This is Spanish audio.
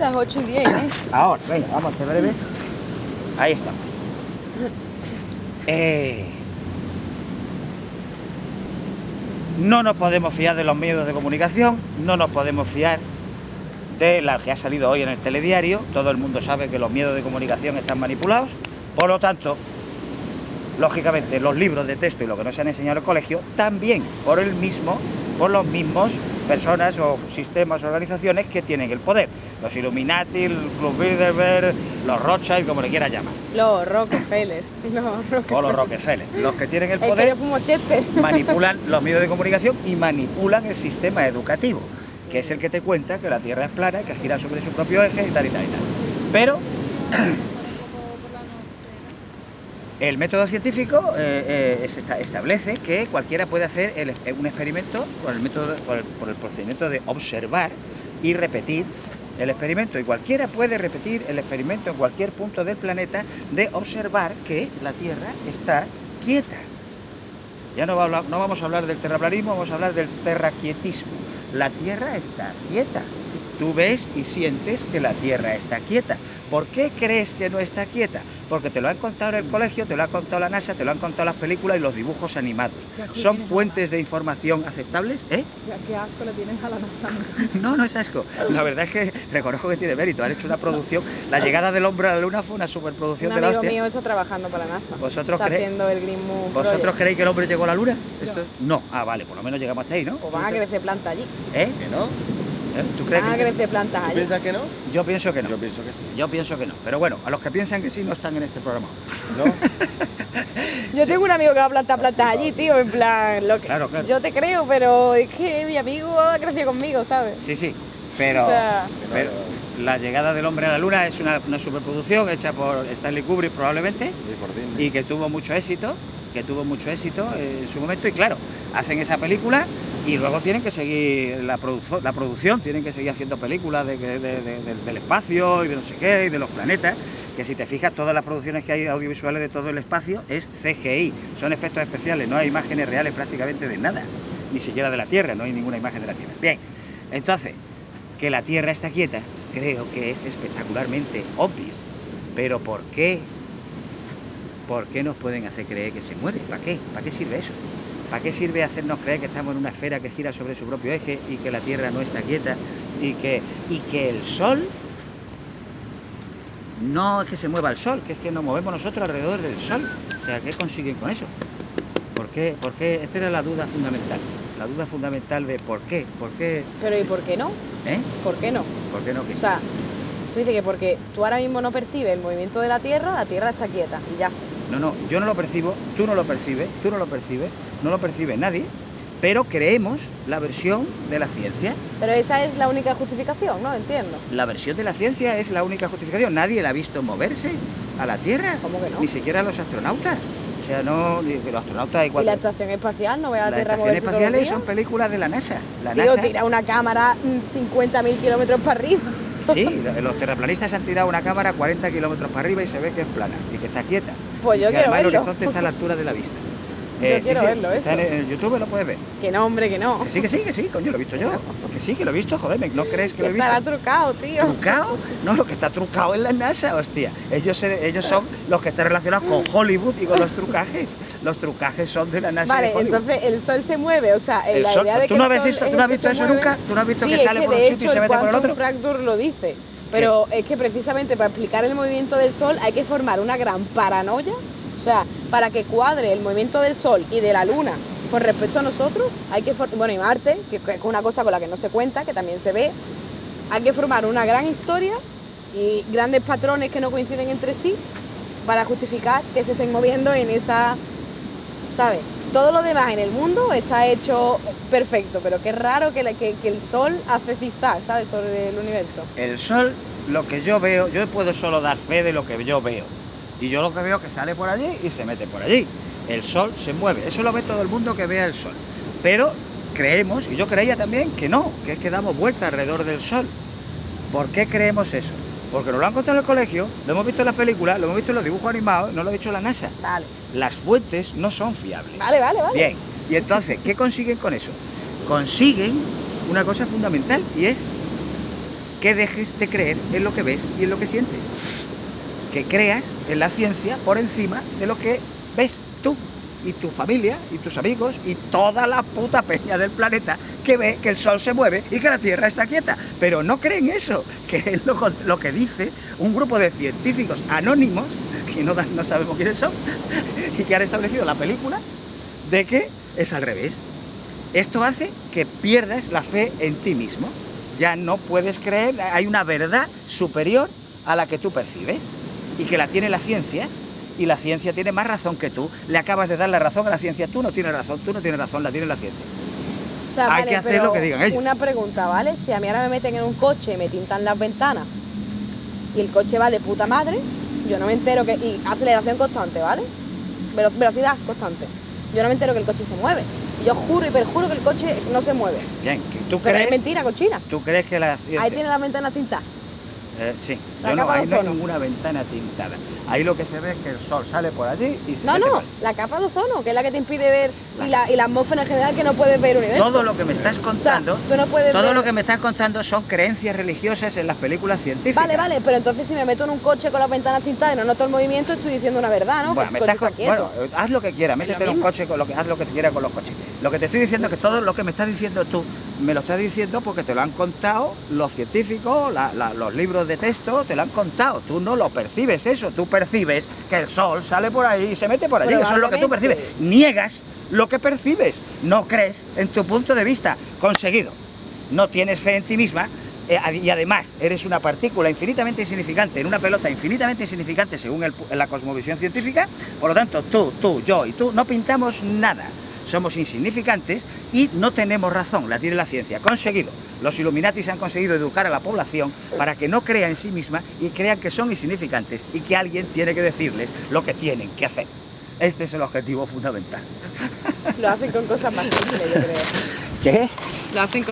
Las 8 y 10, ¿eh? Ahora, venga, vamos a breve. Ahí estamos. Eh, no nos podemos fiar de los medios de comunicación, no nos podemos fiar de la que ha salido hoy en el telediario. Todo el mundo sabe que los medios de comunicación están manipulados. Por lo tanto, lógicamente, los libros de texto y lo que nos han enseñado en el colegio, también por el mismo, por los mismos personas o sistemas, organizaciones que tienen el poder. Los Illuminati, el Club Bilderberg, los Rothschild, como le quieras llamar. Los Rockefeller. Los Rockefeller. O los Rockefeller. Los que tienen el poder Chester. manipulan los medios de comunicación y manipulan el sistema educativo, que es el que te cuenta que la Tierra es plana, que gira sobre su propio eje y tal y tal y tal. Pero el método científico eh, eh, es- esta- establece que cualquiera puede hacer eh, un experimento por el, método, por, el, procedimiento de observar y repetir el experimento. Y cualquiera puede repetir el experimento en cualquier punto del planeta de observar que la Tierra está quieta. Ya no, no vamos a hablar del terraplanismo, vamos a hablar del terraquietismo. La Tierra está quieta. Tú ves y sientes que la Tierra está quieta. ¿Por qué crees que no está quieta? Porque te lo han contado en el colegio, te lo ha contado la NASA, te lo han contado las películas y los dibujos animados. ¿Son fuentes de información aceptables? ¿Eh? Qué asco le tienes a la NASA. No, no es asco. La verdad es que reconozco que tiene mérito. Han hecho una producción. La llegada del hombre a la luna fue una superproducción Un de la amigo hostia. mío está trabajando para la NASA. ¿Vosotros está creéis- haciendo el Green Moon ¿Vosotros creéis que el hombre llegó a la luna? ¿Esto? No. Ah, vale, por lo menos llegamos hasta ahí, ¿no? O van a crecer plantas allí. ¿Eh? ¿Que no? ¿Eh? ¿Tú crees Van a que crecer plantas ¿Tú allí. piensas que no? Yo pienso que no. Yo pienso que sí. Yo pienso que no. Pero bueno, a los que piensan que sí no están en este programa. ¿No? Yo tengo un amigo que va a plantar plantas allí, tío, en plan, lo que... Claro, claro. Yo te creo, pero es que mi amigo ha crecido conmigo, ¿sabes? Sí, sí. Pero, O sea- pero la llegada del hombre a la luna es una, una superproducción hecha por Stanley Kubrick probablemente Y y que tuvo mucho éxito, que tuvo mucho éxito en su momento y claro, hacen esa película y luego tienen que seguir la, produ- la producción, tienen que seguir haciendo películas de, del espacio y de no sé qué, y de los planetas, que si te fijas todas las producciones que hay audiovisuales de todo el espacio es CGI, son efectos especiales, no hay imágenes reales prácticamente de nada, ni siquiera de la Tierra, no hay ninguna imagen de la Tierra. Bien, entonces, que la Tierra está quieta, creo que es espectacularmente obvio, pero ¿por qué ¿Por qué nos pueden hacer creer que se mueve? ¿Para qué? ¿Para qué sirve eso? ¿Para qué sirve hacernos creer que estamos en una esfera que gira sobre su propio eje y que la Tierra no está quieta y que, y que el Sol no es que se mueva el Sol, que es que nos movemos nosotros alrededor del Sol? O sea, ¿qué consiguen con eso? ¿Por qué? ¿Por qué? Esta era la duda fundamental. La duda fundamental de por qué, por qué, Pero ¿y por qué no? ¿eh? ¿Por qué no? ¿Por qué no? ¿Qué? O sea, tú dices que porque tú ahora mismo no percibes el movimiento de la Tierra, la Tierra está quieta y ya. No, no, yo no lo percibo, tú no lo percibes, tú no lo percibes, no lo percibe nadie, pero creemos la versión de la ciencia. Pero esa es la única justificación, ¿no? Entiendo. La versión de la ciencia es la única justificación. Nadie la ha visto moverse a la Tierra. ¿Cómo que no? Ni siquiera los astronautas. O sea, no, los astronautas hay Y la estación espacial no ve a la Las Tierra estaciones todos los espaciales son películas de la NASA. La Tío, NASA tira una cámara mm, 50.000 kilómetros para arriba. Sí, los terraplanistas han tirado una cámara a 40 kilómetros para arriba y se ve que es plana y que está quieta. Pues Y yo que quiero además el verlo. horizonte está a la altura de la vista. Yo quiero verlo, está eso. En, en YouTube lo puedes ver. Que no, hombre, que no. Que sí, que sí, que sí, coño, lo he visto yo. Que sí, que lo he visto, joder, ¿no crees que lo he visto? estará trucado, tío. ¿Trucado? No, lo que está trucado es la NASA, hostia. Ellos, ellos son los que están relacionados con Hollywood y con los trucajes. Los trucajes son de la NASA. y Vale, de entonces el sol se mueve, o sea, El la sol- idea de ¿tú que no el habéis sol visto- es tú no has el visto se eso mueve- nunca? ¿Tú no has visto sí, que sale que por un sitio y se el mete por el otro? Fracture lo dice. Pero es que precisamente para explicar el movimiento del sol hay que formar una gran paranoia. O sea, para que cuadre el movimiento del sol y de la luna con respecto a nosotros, hay que for- bueno, y Marte, que es una cosa con la que no se cuenta, que también se ve, hay que formar una gran historia y grandes patrones que no coinciden entre sí para justificar que se estén moviendo en esa ¿sabes? Todo lo demás en el mundo está hecho perfecto, pero qué raro que, que- que el sol hace zigzag, ¿sabes? Sobre el universo. El sol, lo que yo veo, yo puedo solo dar fe de lo que yo veo. Y yo lo que veo es que sale por allí y se mete por allí. El sol se mueve. Eso lo ve todo el mundo que vea el sol. Pero creemos, y yo creía también que no, que es que damos vueltas alrededor del sol. ¿Por qué creemos eso? Porque nos lo han contado en el colegio, lo hemos visto en las películas, lo hemos visto en los dibujos animados, no lo ha dicho la NASA. Vale, Las fuentes no son fiables. vale, vale, vale. Bien, y entonces, ¿qué consiguen con eso? Consiguen una cosa fundamental y es que dejes de creer en lo que ves y en lo que sientes. Que creas en la ciencia por encima de lo que ves tú y tu familia y tus amigos y toda la puta peña del planeta que ve que el sol se mueve y que la Tierra está quieta. Pero no creen eso, que es lo, que dice un grupo de científicos anónimos, que no sabemos quiénes son, y que han establecido la película de que es al revés. Esto hace que pierdas la fe en ti mismo. Ya no puedes creer, hay una verdad superior a la que tú percibes y que la tiene la ciencia y la ciencia tiene más razón que tú. Le acabas de dar la razón a la ciencia, tú no tienes razón, tú no tienes razón, la tiene la ciencia. O sea, Hay vale, que hacer lo que digan ellos. Una pregunta, ¿vale? Si a mí ahora me meten en un coche y me tintan las ventanas y el coche va de puta madre, yo no me entero que... y aceleración constante, ¿vale? Velo- velocidad constante. Yo no me entero que el coche se mueve. Yo juro y perjuro que el coche no se mueve. Bien, que tú Pero es crees, mentira, cochina. tú crees que la ciencia... Ahí tiene las ventanas tintadas. Eh, sí, yo no, ahí no hay ninguna ventana tintada. Ahí lo que se ve es que el sol sale por allí y se No, mete no, por allí. la capa de ozono, que es la que te impide ver, y la, y la atmósfera en general que no puedes ver el universo. Todo lo que me estás contando, tú no puedes todo ver- lo que me estás contando son creencias religiosas en las películas científicas. Vale, vale, pero entonces si me meto en un coche con las ventanas tintadas y no noto el movimiento, estoy diciendo una verdad, ¿no? Bueno, Que me estás con- bueno, haz lo que quieras, métete en un coche, con lo que, haz lo que quieras con los coches. Lo que te estoy diciendo es que todo lo que me estás diciendo tú, me lo estás diciendo porque te lo han contado los científicos, la- la- los libros de texto, te lo han contado. Tú no lo percibes eso, tú percibes que el sol sale por ahí y se mete por allí, eso es lo que tú percibes. Niegas lo que percibes, no crees en tu punto de vista. Conseguido. No tienes fe en ti misma, eh, y además eres una partícula infinitamente insignificante en una pelota infinitamente insignificante según el la cosmovisión científica, por lo tanto tú, tú, yo y tú no pintamos nada. Somos insignificantes y no tenemos razón, la tiene la ciencia. Conseguido. Los Illuminatis han conseguido educar a la población para que no crea en sí misma y crean que son insignificantes y que alguien tiene que decirles lo que tienen que hacer. Este es el objetivo fundamental. Lo hacen con cosas más simples, yo creo. ¿Qué? Lo hacen con